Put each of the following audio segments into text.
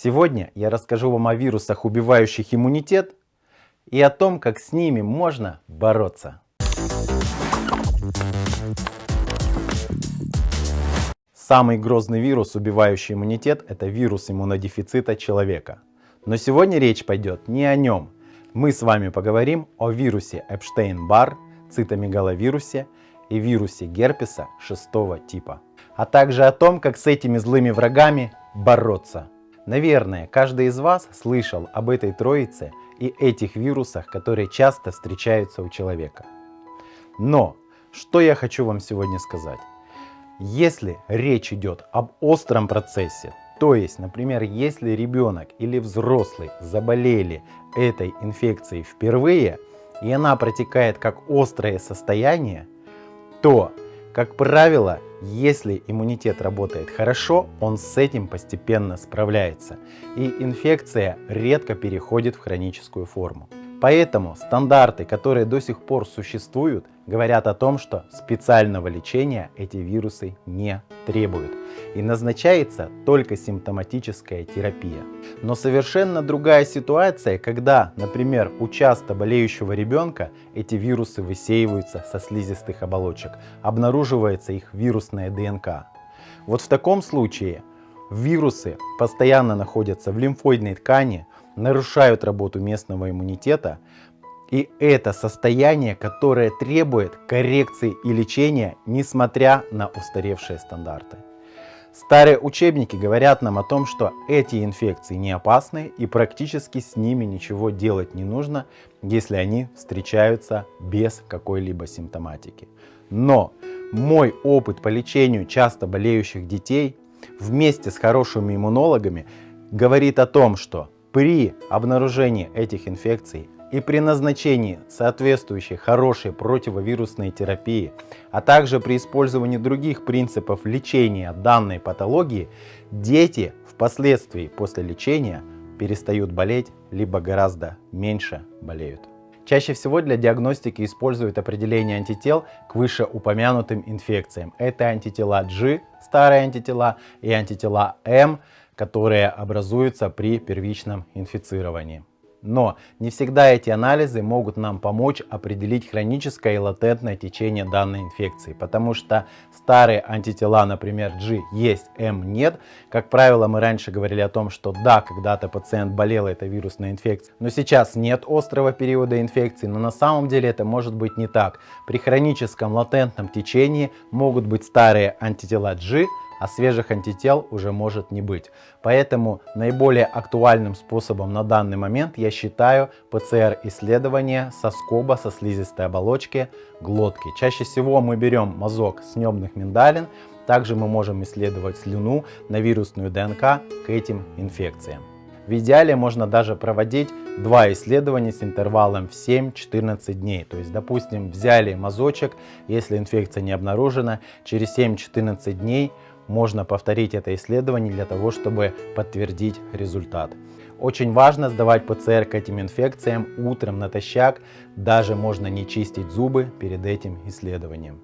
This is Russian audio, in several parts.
Сегодня я расскажу вам о вирусах, убивающих иммунитет, и о том, как с ними можно бороться. Самый грозный вирус, убивающий иммунитет, это вирус иммунодефицита человека. Но сегодня речь пойдет не о нем. Мы с вами поговорим о вирусе Эпштейн-Барр, цитомегаловирусе и вирусе герпеса шестого типа. А также о том, как с этими злыми врагами бороться. Наверное, каждый из вас слышал об этой троице и этих вирусах, которые часто встречаются у человека. Но, что я хочу вам сегодня сказать. Если речь идет об остром процессе, то есть, например, если ребенок или взрослый заболели этой инфекцией впервые, и она протекает как острое состояние, то, как правило, если иммунитет работает хорошо, он с этим постепенно справляется, и инфекция редко переходит в хроническую форму. Поэтому стандарты, которые до сих пор существуют, говорят о том, что специального лечения эти вирусы не требуют и назначается только симптоматическая терапия. Но совершенно другая ситуация, когда, например, у часто болеющего ребенка эти вирусы высеиваются со слизистых оболочек, обнаруживается их вирусная ДНК. Вот в таком случае вирусы постоянно находятся в лимфоидной ткани, нарушают работу местного иммунитета, и это состояние, которое требует коррекции и лечения, несмотря на устаревшие стандарты. Старые учебники говорят нам о том, что эти инфекции не опасны и практически с ними ничего делать не нужно, если они встречаются без какой-либо симптоматики. Но мой опыт по лечению часто болеющих детей вместе с хорошими иммунологами говорит о том, что при обнаружении этих инфекций и при назначении соответствующей хорошей противовирусной терапии, а также при использовании других принципов лечения данной патологии, дети впоследствии после лечения перестают болеть, либо гораздо меньше болеют. Чаще всего для диагностики используют определение антител к вышеупомянутым инфекциям. Это антитела G, старые антитела, и антитела M, которые образуются при первичном инфицировании. Но не всегда эти анализы могут нам помочь определить хроническое и латентное течение данной инфекции, потому что старые антитела, например, G есть, M нет. Как правило, мы раньше говорили о том, что да, когда-то пациент болел этой вирусной инфекцией, но сейчас нет острого периода инфекции, но на самом деле это может быть не так. При хроническом латентном течении могут быть старые антитела G, а свежих антител уже может не быть. Поэтому наиболее актуальным способом на данный момент я считаю ПЦР-исследование со скоба со слизистой оболочки глотки. Чаще всего мы берем мазок с небных миндалин, также мы можем исследовать слюну на вирусную ДНК к этим инфекциям. В идеале можно даже проводить два исследования с интервалом в 7-14 дней. То есть, допустим, взяли мазочек, если инфекция не обнаружена, через 7-14 дней можно повторить это исследование для того, чтобы подтвердить результат. Очень важно сдавать ПЦР к этим инфекциям утром натощак, даже можно не чистить зубы перед этим исследованием.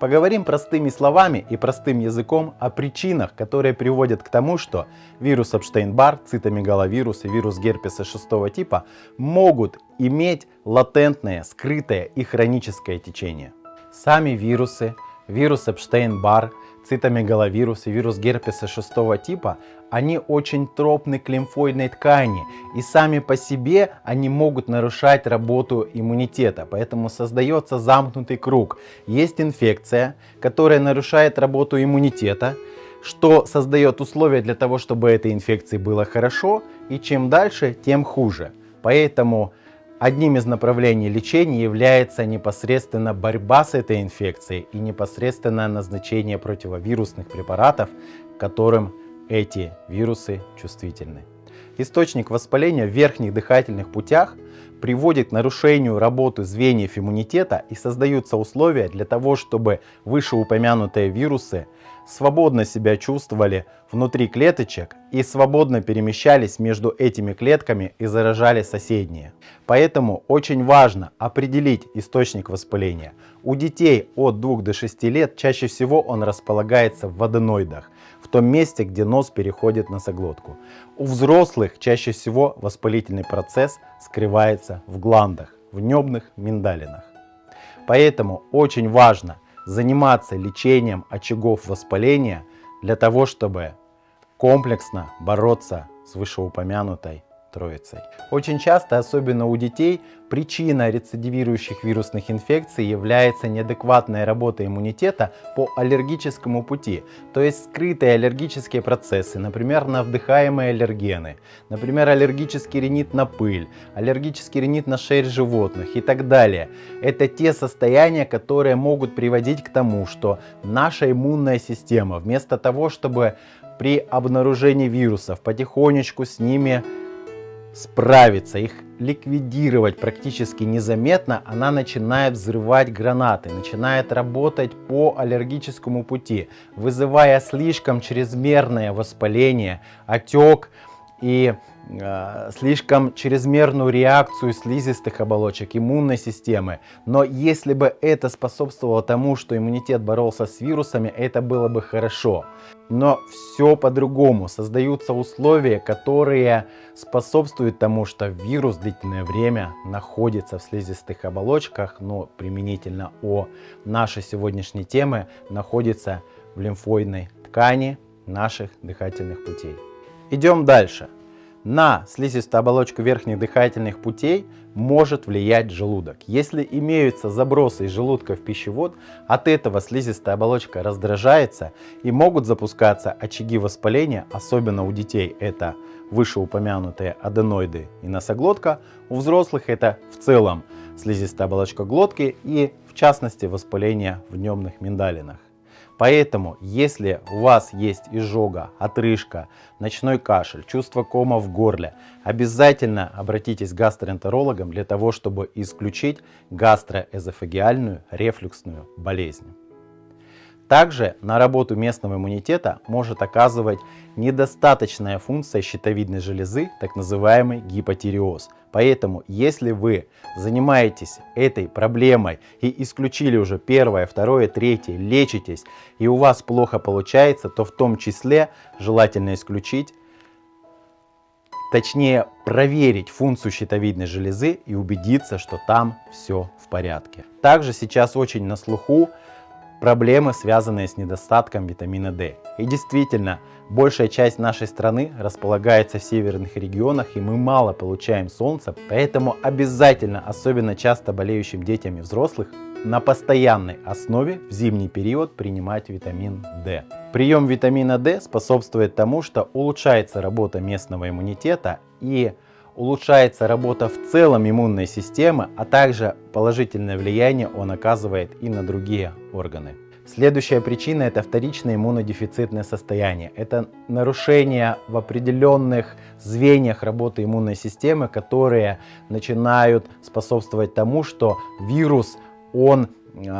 Поговорим простыми словами и простым языком о причинах, которые приводят к тому, что вирус Эпштейн-Барр, цитомегаловирус и вирус герпеса 6 типа могут иметь латентное, скрытое и хроническое течение. Сами вирусы, вирус Эпштейн-Барр, цитомегаловирус и вирус герпеса 6 типа, они очень тропны к лимфоидной ткани, и сами по себе они могут нарушать работу иммунитета, поэтому создается замкнутый круг. Есть инфекция, которая нарушает работу иммунитета, что создает условия для того, чтобы этой инфекции было хорошо, и чем дальше, тем хуже. Поэтому Одним из направлений лечения является непосредственно борьба с этой инфекцией и непосредственное назначение противовирусных препаратов, которым эти вирусы чувствительны. Источник воспаления в верхних дыхательных путях приводит к нарушению работы звеньев иммунитета и создаются условия для того, чтобы вышеупомянутые вирусы свободно себя чувствовали внутри клеточек и свободно перемещались между этими клетками и заражали соседние. Поэтому очень важно определить источник воспаления. У детей от 2 до 6 лет чаще всего он располагается в аденоидах, том месте, где нос переходит в носоглотку. У взрослых чаще всего воспалительный процесс скрывается в гландах, в небных миндалинах. Поэтому очень важно заниматься лечением очагов воспаления для того, чтобы комплексно бороться с вышеупомянутой троицей. Очень часто, особенно у детей, причина рецидивирующих вирусных инфекций является неадекватная работа иммунитета по аллергическому пути, то есть скрытые аллергические процессы, например, на вдыхаемые аллергены, например, аллергический ринит на пыль, аллергический ринит на шерсть животных и так далее. Это те состояния, которые могут приводить к тому, что наша иммунная система вместо того, чтобы при обнаружении вирусов потихонечку с ними справиться, их ликвидировать практически незаметно, она начинает взрывать гранаты, начинает работать по аллергическому пути, вызывая слишком чрезмерное воспаление, отек и э, слишком чрезмерную реакцию слизистых оболочек иммунной системы. Но если бы это способствовало тому, что иммунитет боролся с вирусами, это было бы хорошо. Но все по-другому. Создаются условия, которые способствуют тому, что вирус длительное время находится в слизистых оболочках, но применительно о нашей сегодняшней теме находится в лимфоидной ткани наших дыхательных путей. Идем дальше. На слизистую оболочку верхних дыхательных путей может влиять желудок. Если имеются забросы из желудка в пищевод, от этого слизистая оболочка раздражается и могут запускаться очаги воспаления, особенно у детей это вышеупомянутые аденоиды и носоглотка, у взрослых это в целом слизистая оболочка глотки и в частности воспаление в небных миндалинах. Поэтому, если у вас есть изжога, отрыжка, ночной кашель, чувство кома в горле, обязательно обратитесь к гастроэнтерологам для того, чтобы исключить гастроэзофагиальную рефлюксную болезнь. Также на работу местного иммунитета может оказывать недостаточная функция щитовидной железы, так называемый гипотиреоз. Поэтому, если вы занимаетесь этой проблемой и исключили уже первое, второе, третье, лечитесь, и у вас плохо получается, то в том числе желательно исключить, точнее проверить функцию щитовидной железы и убедиться, что там все в порядке. Также сейчас очень на слуху проблемы, связанные с недостатком витамина D. И действительно, большая часть нашей страны располагается в северных регионах, и мы мало получаем солнца, поэтому обязательно, особенно часто болеющим детям и взрослых, на постоянной основе в зимний период принимать витамин D. Прием витамина D способствует тому, что улучшается работа местного иммунитета и улучшается работа в целом иммунной системы, а также положительное влияние он оказывает и на другие органы. Следующая причина это вторичное иммунодефицитное состояние. Это нарушение в определенных звеньях работы иммунной системы, которые начинают способствовать тому, что вирус он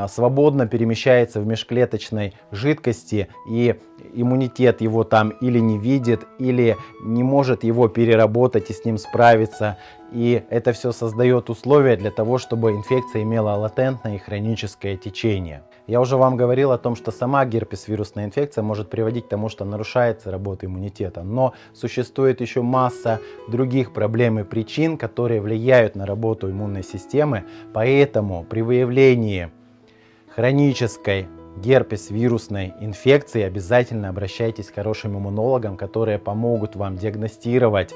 свободно перемещается в межклеточной жидкости и иммунитет его там или не видит, или не может его переработать и с ним справиться. И это все создает условия для того, чтобы инфекция имела латентное и хроническое течение. Я уже вам говорил о том, что сама герпес-вирусная инфекция может приводить к тому, что нарушается работа иммунитета. Но существует еще масса других проблем и причин, которые влияют на работу иммунной системы. Поэтому при выявлении хронической герпес-вирусной инфекции обязательно обращайтесь к хорошим иммунологам, которые помогут вам диагностировать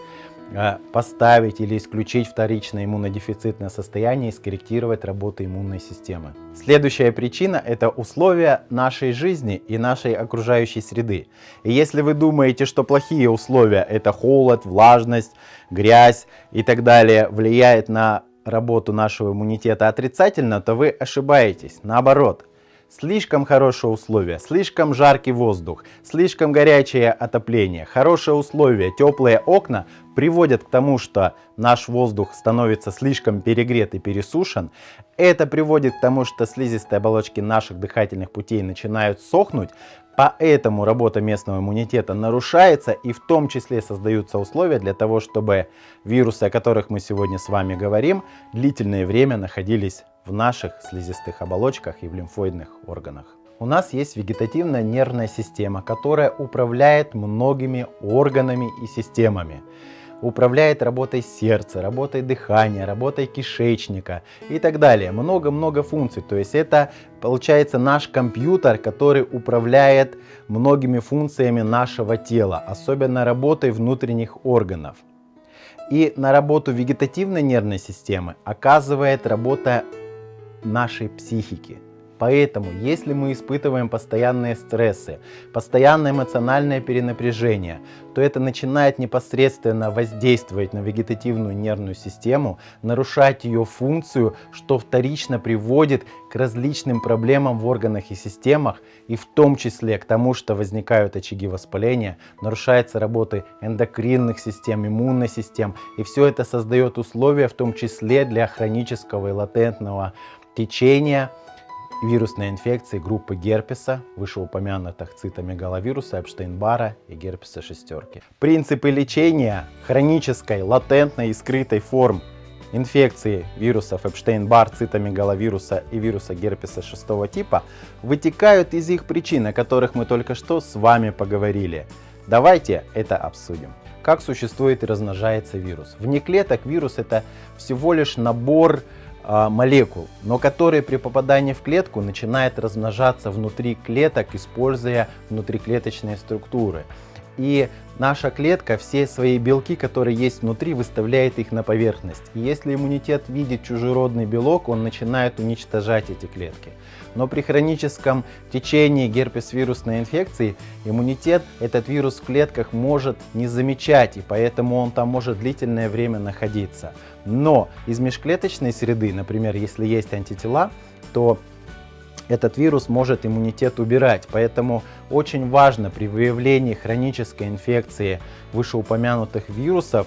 Э, поставить или исключить вторичное иммунодефицитное состояние и скорректировать работу иммунной системы. Следующая причина – это условия нашей жизни и нашей окружающей среды. И если вы думаете, что плохие условия – это холод, влажность, грязь и так далее, влияет на работу нашего иммунитета отрицательно, то вы ошибаетесь. Наоборот, Слишком хорошие условия, слишком жаркий воздух, слишком горячее отопление, хорошие условия, теплые окна приводят к тому, что наш воздух становится слишком перегрет и пересушен. Это приводит к тому, что слизистые оболочки наших дыхательных путей начинают сохнуть, Поэтому работа местного иммунитета нарушается и в том числе создаются условия для того, чтобы вирусы, о которых мы сегодня с вами говорим, длительное время находились в наших слизистых оболочках и в лимфоидных органах. У нас есть вегетативная нервная система, которая управляет многими органами и системами управляет работой сердца, работой дыхания, работой кишечника и так далее. Много-много функций. То есть это получается наш компьютер, который управляет многими функциями нашего тела, особенно работой внутренних органов. И на работу вегетативной нервной системы оказывает работа нашей психики. Поэтому, если мы испытываем постоянные стрессы, постоянное эмоциональное перенапряжение, то это начинает непосредственно воздействовать на вегетативную нервную систему, нарушать ее функцию, что вторично приводит к различным проблемам в органах и системах, и в том числе к тому, что возникают очаги воспаления, нарушается работа эндокринных систем, иммунной систем, и все это создает условия в том числе для хронического и латентного течения вирусной инфекции группы герпеса, вышеупомянутых цитомегаловируса, Эпштейн-Бара и герпеса шестерки. Принципы лечения хронической, латентной и скрытой форм инфекции вирусов Эпштейн-Бар, цитомегаловируса и вируса герпеса шестого типа вытекают из их причин, о которых мы только что с вами поговорили. Давайте это обсудим. Как существует и размножается вирус? Вне клеток вирус это всего лишь набор молекул, но которые при попадании в клетку начинают размножаться внутри клеток, используя внутриклеточные структуры. И наша клетка все свои белки, которые есть внутри, выставляет их на поверхность. И если иммунитет видит чужеродный белок, он начинает уничтожать эти клетки. Но при хроническом течении герпес-вирусной инфекции иммунитет этот вирус в клетках может не замечать, и поэтому он там может длительное время находиться. Но из межклеточной среды, например, если есть антитела, то этот вирус может иммунитет убирать. Поэтому очень важно при выявлении хронической инфекции вышеупомянутых вирусов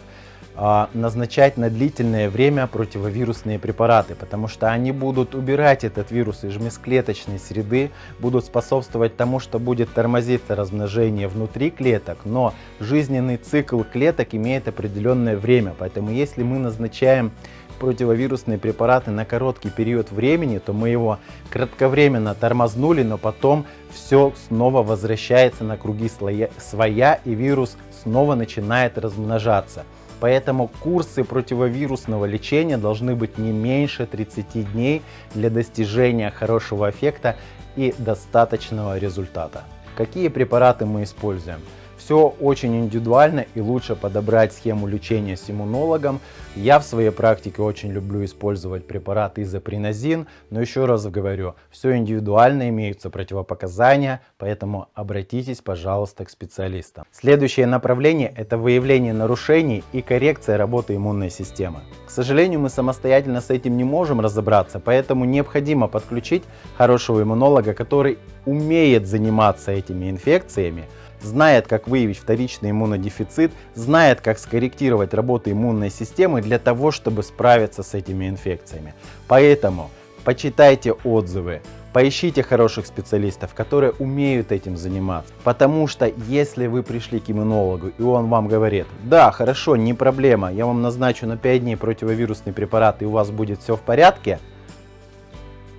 а, назначать на длительное время противовирусные препараты, потому что они будут убирать этот вирус из межклеточной среды, будут способствовать тому, что будет тормозиться размножение внутри клеток, но жизненный цикл клеток имеет определенное время, поэтому если мы назначаем противовирусные препараты на короткий период времени, то мы его кратковременно тормознули, но потом все снова возвращается на круги своя и вирус снова начинает размножаться. Поэтому курсы противовирусного лечения должны быть не меньше 30 дней для достижения хорошего эффекта и достаточного результата. Какие препараты мы используем? Все очень индивидуально и лучше подобрать схему лечения с иммунологом. Я в своей практике очень люблю использовать препарат изопринозин, но еще раз говорю, все индивидуально, имеются противопоказания, поэтому обратитесь, пожалуйста, к специалистам. Следующее направление – это выявление нарушений и коррекция работы иммунной системы. К сожалению, мы самостоятельно с этим не можем разобраться, поэтому необходимо подключить хорошего иммунолога, который умеет заниматься этими инфекциями, знает, как выявить вторичный иммунодефицит, знает, как скорректировать работу иммунной системы для того, чтобы справиться с этими инфекциями. Поэтому почитайте отзывы, поищите хороших специалистов, которые умеют этим заниматься. Потому что если вы пришли к иммунологу и он вам говорит, да, хорошо, не проблема, я вам назначу на 5 дней противовирусный препарат и у вас будет все в порядке,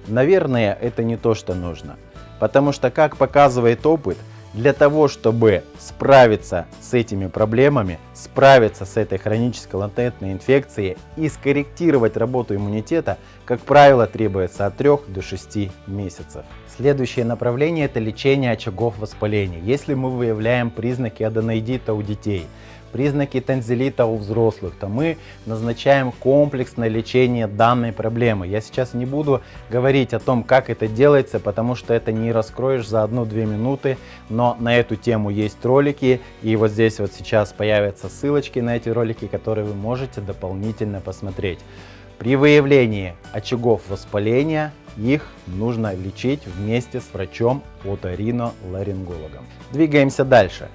наверное, это не то, что нужно. Потому что, как показывает опыт, для того, чтобы справиться с этими проблемами, справиться с этой хронической латентной инфекцией и скорректировать работу иммунитета, как правило, требуется от 3 до 6 месяцев. Следующее направление – это лечение очагов воспаления. Если мы выявляем признаки аденоидита у детей – признаки танзелита у взрослых, то мы назначаем комплексное лечение данной проблемы. Я сейчас не буду говорить о том, как это делается, потому что это не раскроешь за 1-2 минуты, но на эту тему есть ролики, и вот здесь вот сейчас появятся ссылочки на эти ролики, которые вы можете дополнительно посмотреть. При выявлении очагов воспаления их нужно лечить вместе с врачом-оториноларингологом. Двигаемся дальше.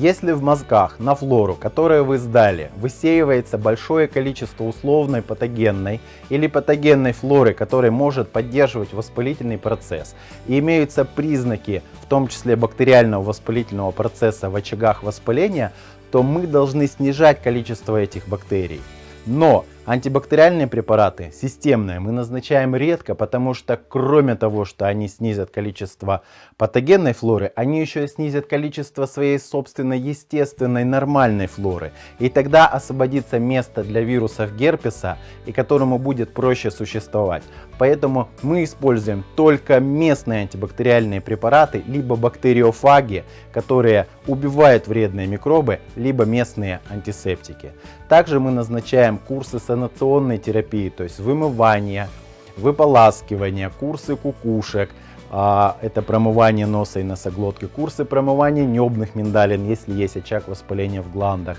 Если в мозгах на флору, которую вы сдали, высеивается большое количество условной патогенной или патогенной флоры, которая может поддерживать воспалительный процесс, и имеются признаки, в том числе бактериального воспалительного процесса в очагах воспаления, то мы должны снижать количество этих бактерий. Но антибактериальные препараты системные мы назначаем редко, потому что кроме того, что они снизят количество патогенной флоры, они еще и снизят количество своей собственной естественной нормальной флоры. И тогда освободится место для вирусов герпеса, и которому будет проще существовать. Поэтому мы используем только местные антибактериальные препараты, либо бактериофаги, которые убивают вредные микробы, либо местные антисептики. Также мы назначаем курсы санационной терапии, то есть вымывание, выполаскивание, курсы кукушек, а, это промывание носа и носоглотки, курсы промывания небных миндалин, если есть очаг воспаления в гландах.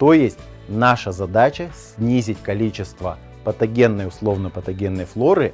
То есть наша задача снизить количество патогенной, условно-патогенной флоры,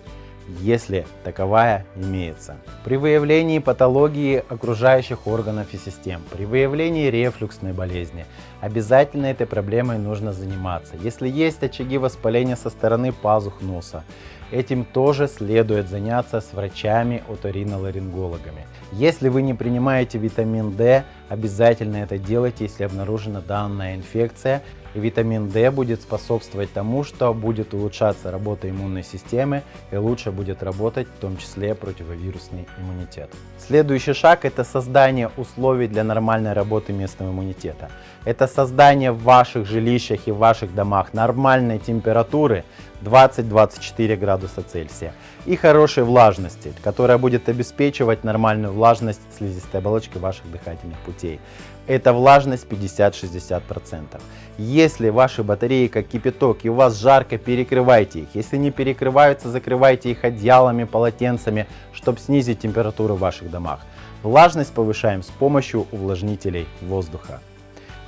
если таковая имеется. При выявлении патологии окружающих органов и систем, при выявлении рефлюксной болезни, обязательно этой проблемой нужно заниматься. Если есть очаги воспаления со стороны пазух носа, этим тоже следует заняться с врачами-оториноларингологами. Если вы не принимаете витамин D, обязательно это делайте, если обнаружена данная инфекция и витамин D будет способствовать тому, что будет улучшаться работа иммунной системы и лучше будет работать в том числе противовирусный иммунитет. Следующий шаг это создание условий для нормальной работы местного иммунитета. Это создание в ваших жилищах и в ваших домах нормальной температуры 20-24 градуса Цельсия и хорошей влажности, которая будет обеспечивать нормальную влажность слизистой оболочки ваших дыхательных путей. Это влажность 50-60%. Если ваши батареи как кипяток и у вас жарко, перекрывайте их. Если не перекрываются, закрывайте их одеялами, полотенцами, чтобы снизить температуру в ваших домах. Влажность повышаем с помощью увлажнителей воздуха.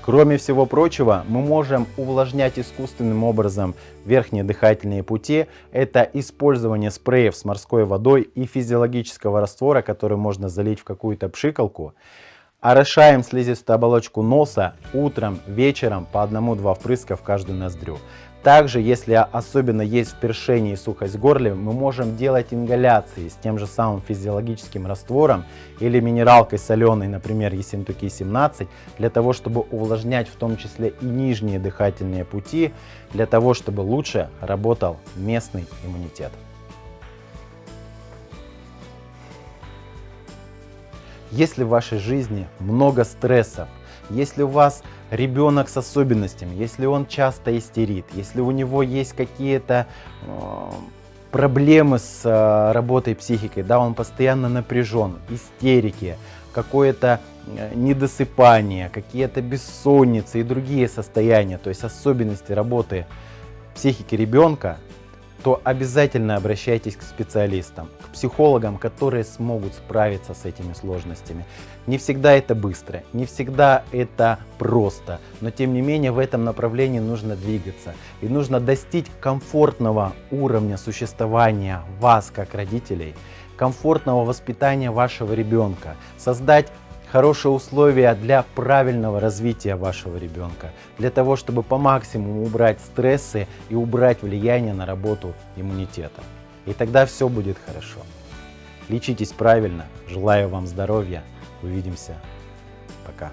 Кроме всего прочего, мы можем увлажнять искусственным образом верхние дыхательные пути. Это использование спреев с морской водой и физиологического раствора, который можно залить в какую-то пшикалку. Орошаем слизистую оболочку носа утром, вечером по одному-два впрыска в каждую ноздрю. Также, если особенно есть впершение и сухость в горле, мы можем делать ингаляции с тем же самым физиологическим раствором или минералкой соленой, например, Ессентуки 17, для того, чтобы увлажнять в том числе и нижние дыхательные пути, для того, чтобы лучше работал местный иммунитет. Если в вашей жизни много стрессов, если у вас ребенок с особенностями, если он часто истерит, если у него есть какие-то э, проблемы с э, работой психикой, да, он постоянно напряжен, истерики, какое-то э, недосыпание, какие-то бессонницы и другие состояния, то есть особенности работы психики ребенка, то обязательно обращайтесь к специалистам, к психологам, которые смогут справиться с этими сложностями. Не всегда это быстро, не всегда это просто, но тем не менее в этом направлении нужно двигаться. И нужно достичь комфортного уровня существования вас как родителей, комфортного воспитания вашего ребенка, создать хорошие условия для правильного развития вашего ребенка, для того, чтобы по максимуму убрать стрессы и убрать влияние на работу иммунитета. И тогда все будет хорошо. Лечитесь правильно, желаю вам здоровья, увидимся, пока.